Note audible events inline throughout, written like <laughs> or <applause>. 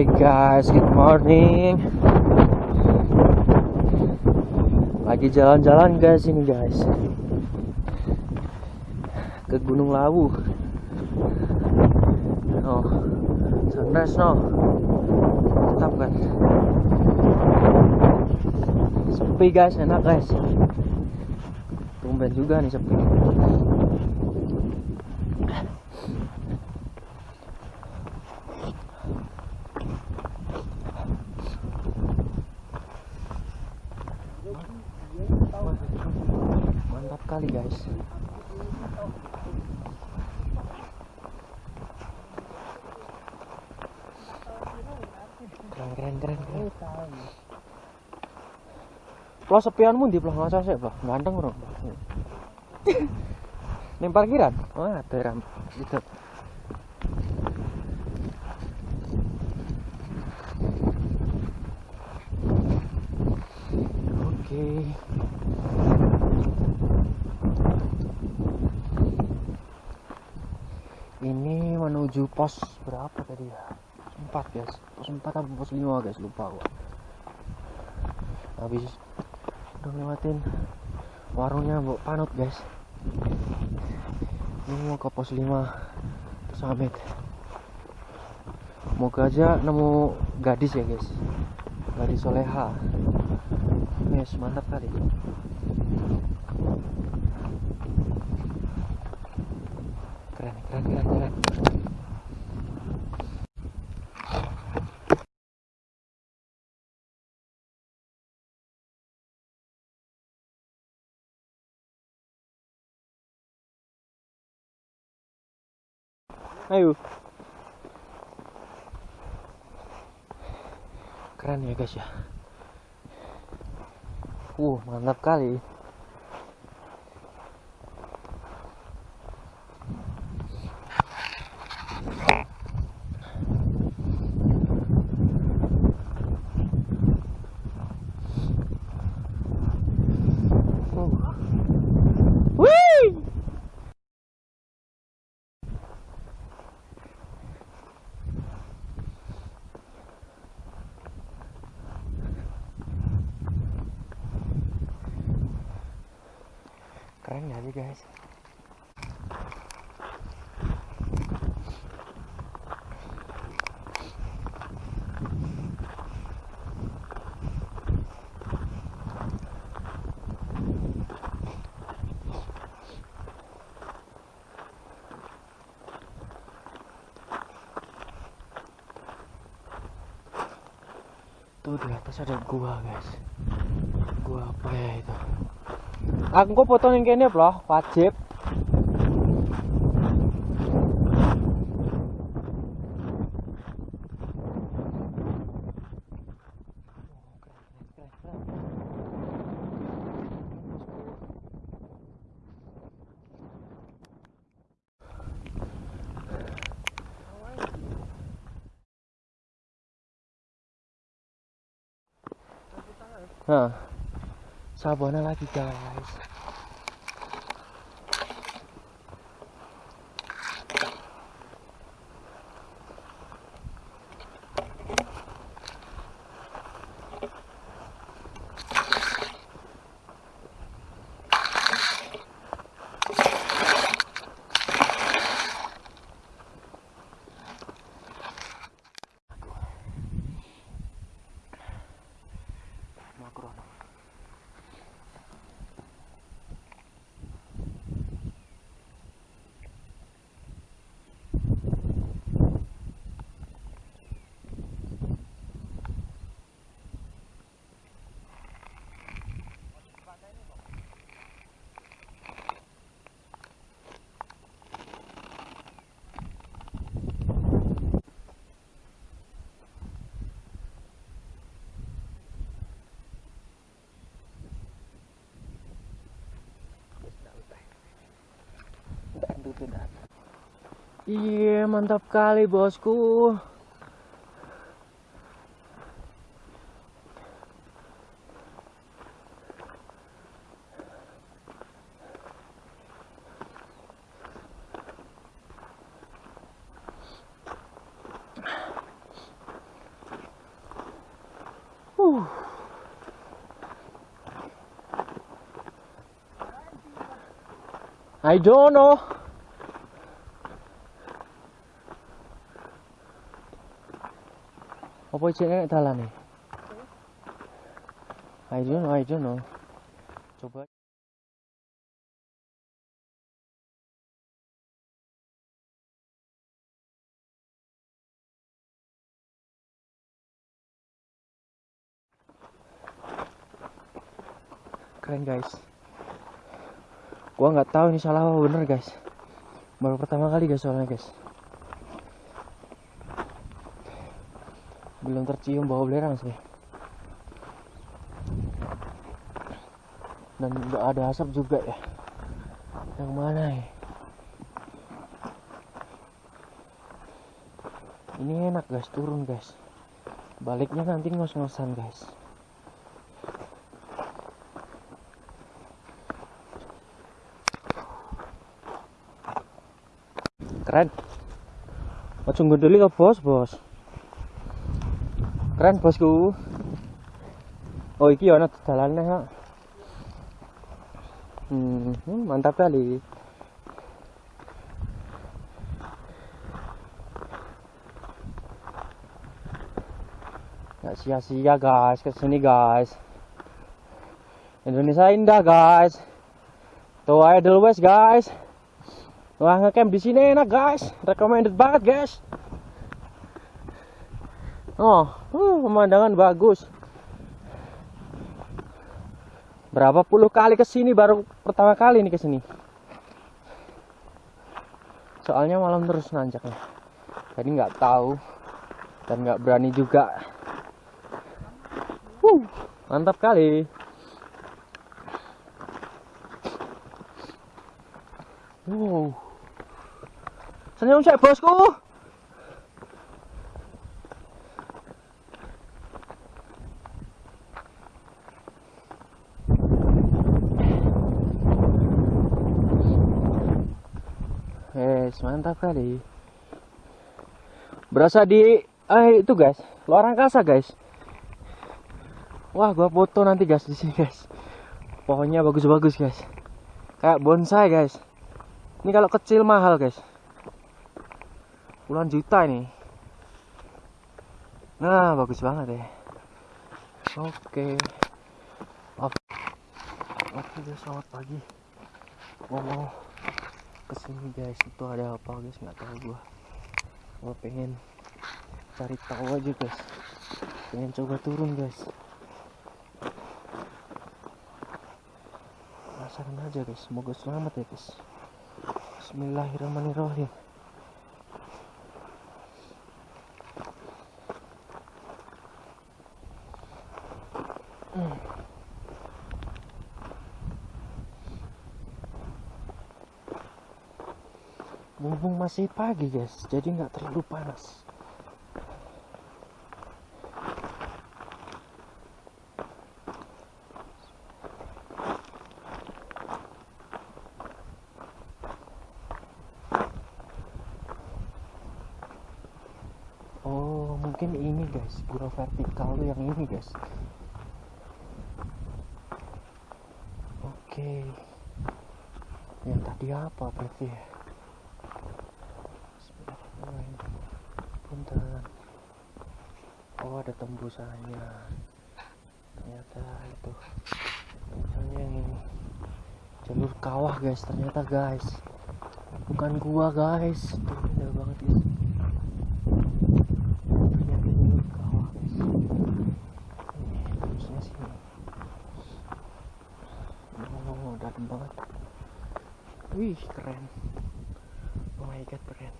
Hey guys, good morning. Lagi jalan-jalan guys ini guys. Ke Gunung Lawu. Oh, sunrise no. Tetap kan. Sepi guys, enak guys. Tumben juga nih sepi. Mantap kali guys. Keren keren keren keren. Plo sepianmu di plo ngaca sih plo ganteng bro. <laughs> Ning parkiran. Wah, ada ram. Itu. Oke. Ini menuju pos berapa tadi ya? Empat guys. Pos empat atau pos lima guys lupa gua. Habis udah lewatin warungnya Mbok Panut guys. Ini mau ke pos 5 Summit. Moga aja nemu gadis ya guys. Gadis soleha. Yes, mantap kali. Keren, keren, keren, keren. Ayo. Keren ya guys ya. Uh, mantap kali. Uh. Wih! Guys? Tuh di atas ada gua guys. Gua apa ya itu? Aku kok foto yang kene bro, wajib. Nah, sabana lagi guys. Iya, yeah, mantap kali bosku. I don't know. Apa jenenge dalan nih? I don't know, I don't. Coba. Keren guys. Gua nggak tahu ini salah apa bener guys. Baru pertama kali guys soalnya guys. Belum tercium bau belerang sih. Dan nggak ada asap juga ya. Yang mana ya? Ini enak guys, turun guys. Baliknya nanti ngos-ngosan guys. Keren. Ojo ngunduli ke bos, bos. Keren bosku. Oh iki ana dalannya ha. Hmm, hmm, mantap kali. Gak sia-sia guys ke sini guys. Indonesia indah guys. Tuh Idol West guys. Wah ngecamp di sini enak guys, recommended banget guys. Oh, uh, pemandangan bagus. Berapa puluh kali ke sini baru pertama kali nih ke sini. Soalnya malam terus nanjaknya. Jadi nggak tahu dan nggak berani juga. Wuh, mantap kali. Wow. Senyum saya bosku. Yes, mantap kali. Berasa di eh itu guys, luar angkasa guys. Wah, gua foto nanti guys di sini guys. Pohonnya bagus-bagus guys. Kayak bonsai guys. Ini kalau kecil mahal guys. Puluhan juta ini. Nah, bagus banget ya. Oke. Oke. Oke guys, selamat pagi. Gua mau ke sini guys. Itu ada apa guys? Nggak tahu gua. Gua pengen cari tahu aja guys. Pengen coba turun guys. Penasaran aja guys. Semoga selamat ya guys. Bismillahirrahmanirrahim. Hmm. Mumpung masih pagi guys, jadi nggak terlalu panas. Oh, mungkin ini guys, gua vertikal tuh yang ini guys. Oke. Yang tadi apa berarti ya? Bismillahirrahmanirrahim. Punten. Oh, ada tembusannya. Ternyata itu. Misalnya yang ini. Jalur kawah guys, ternyata guys. Bukan gua guys. Tuh, indah banget guys. Ternyata jalur kawah guys. Ini tembusnya sini. Oh, dalam banget. Wih, keren. Oh my god, keren.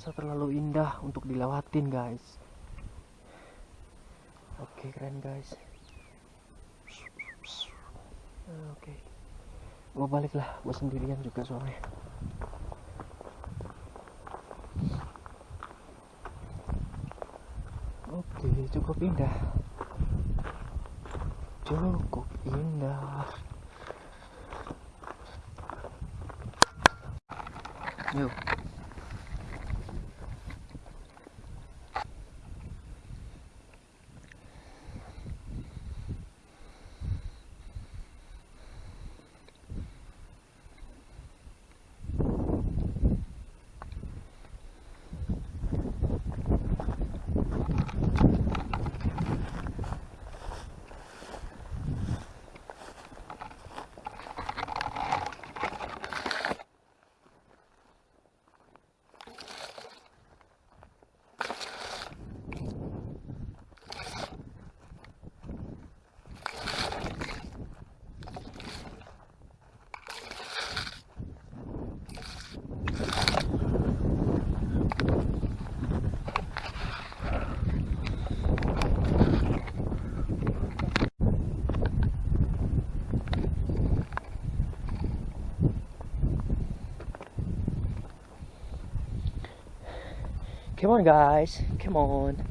Indonesia terlalu indah untuk dilewatin, guys. Oke, keren, guys. Oke. Gua balik lah, gua sendirian juga soalnya. Oke, cukup indah. Cukup indah. Yuk. Come on guys, come on.